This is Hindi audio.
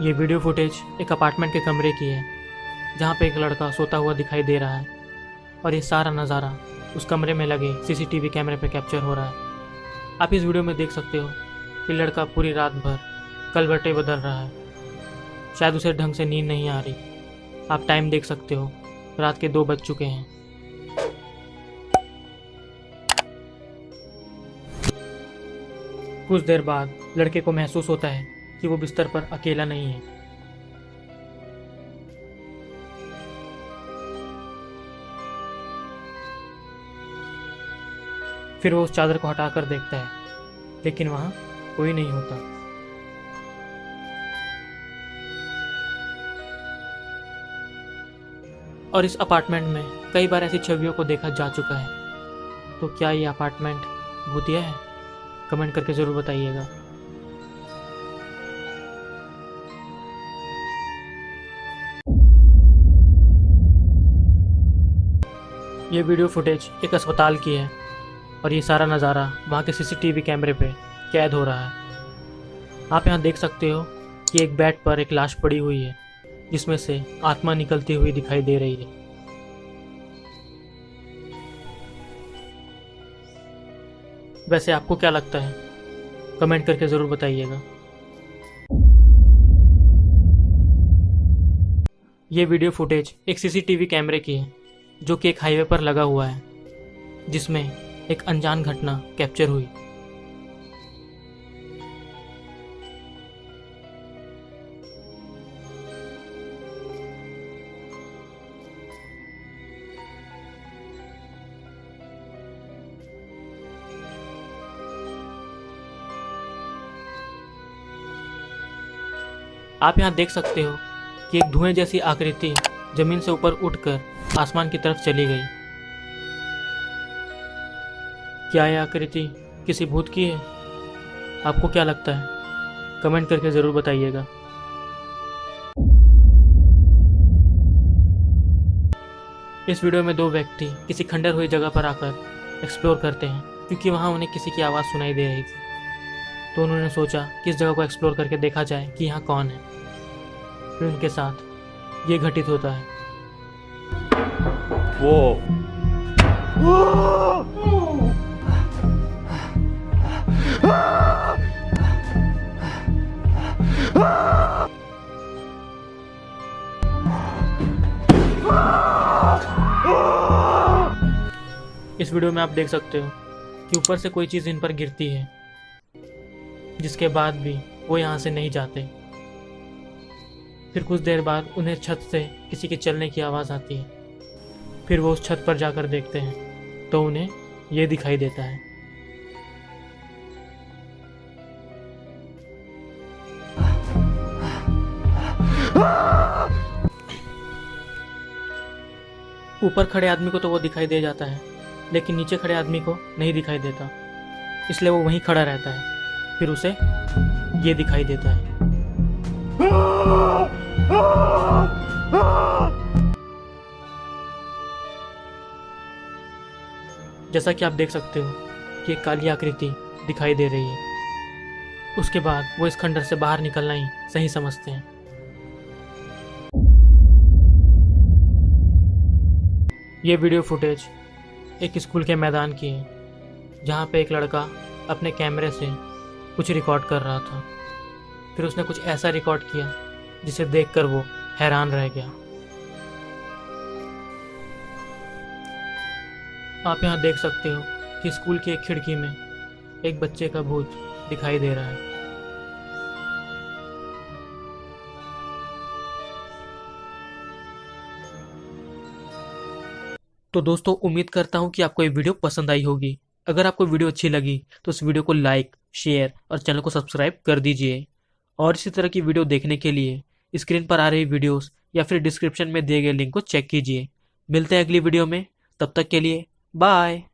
ये वीडियो फुटेज एक अपार्टमेंट के कमरे की है, जहाँ पे एक लड़का सोता हुआ दिखाई दे रहा है और ये सारा नज़ारा उस कमरे में लगे सीसीटीवी कैमरे पे कैप्चर हो रहा है। आप इस वीडियो में देख सकते हो कि लड़का पूरी रात भर कलवटे बदल रहा है। शायद उसे ढंग से नींद नहीं आ रही। आप टाइम देख सकते हो, रात के दो बज चुके हैं। कुछ देर बाद लड़के को महसूस होता है कि वो बिस्तर पर अकेला नहीं है। फिर वो उस चादर को हटाकर देखता है, लेकिन वहाँ कोई नहीं होता। और इस अपार्टमेंट में कई बार ऐसी छवियों को देखा जा चुका है। तो क्या ये अपार्टमेंट भूतिया है? कमेंट करके ज़रूर बताइएगा। ये वीडियो फुटेज एक अस्पताल की है और ये सारा नज़ारा वहाँ के सीसीटीवी कैमरे पे कैद हो रहा है। आप यहाँ देख सकते हो कि एक बेड पर एक लाश पड़ी हुई है, जिसमें से आत्मा निकलती हुई दिखाई दे रही है। वैसे आपको क्या लगता है? कमेंट करके ज़रूर बताइएगा। ये वीडियो फुटेज एक सीसीटीवी कैमरे की है जो कि एक हाईवे पर लगा हुआ है, जिसमें एक अनजान घटना कैप्चर हुई। आप यहाँ देख सकते हो कि एक धुएँ जैसी आकृति ज़मीन से ऊपर उठकर आसमान की तरफ़ चली गई। क्या यह आकृति किसी भूत की है? आपको क्या लगता है? कमेंट करके ज़रूर बताइएगा। इस वीडियो में दो व्यक्ति किसी खंडर हुई जगह पर आकर एक्सप्लोर करते हैं, क्योंकि वहाँ उन्हें किसी की आवाज़ सुनाई दे रही थी। तो उन्होंने सोचा कि इस जगह को एक्सप्लोर करके देखा जाए कि यहाँ कौन है। फिर उनके साथ ये घटित होता है। वो इस वीडियो में आप देख सकते हो कि ऊपर से कोई चीज़ इन पर गिरती है, जिसके बाद भी वो यहाँ से नहीं जाते। फिर कुछ देर बाद उन्हें छत से किसी के चलने की आवाज़ आती है। फिर वो उस छत पर जाकर देखते हैं तो उन्हें ये दिखाई देता है। ऊपर खड़े आदमी को तो वो दिखाई दे जाता है, लेकिन नीचे खड़े आदमी को नहीं दिखाई देता। इसलिए वो वहीं खड़ा रहता है, फिर उसे ये दिखाई देता है। जैसा कि आप देख सकते हो कि एक काली आकृति दिखाई दे रही है। उसके बाद वो इस खंडर से बाहर निकलना ही सही समझते हैं। ये वीडियो फुटेज एक स्कूल के मैदान की है, जहाँ पे एक लड़का अपने कैमरे से कुछ रिकॉर्ड कर रहा था। फिर उसने कुछ ऐसा रिकॉर्ड किया, जिसे देखकर वो हैरान रह गया। आप यहाँ देख सकते हो कि स्कूल की एक खिड़की में एक बच्चे का भूत दिखाई दे रहा है। तो दोस्तों, उम्मीद करता हूँ कि आपको ये वीडियो पसंद आई होगी। अगर आपको वीडियो अच्छी लगी तो इस वीडियो को लाइक, शेयर और चैनल को सब्सक्राइब कर दीजिए। और इसी तरह की वीडियो देखने के लिए स्क्रीन पर आ रही वीडियोस या फिर डिस्क्रिप्शन में दिए गए लिंक को चेक कीजिए। मिलते हैं अगली वीडियो में। तब तक के लिए Bye.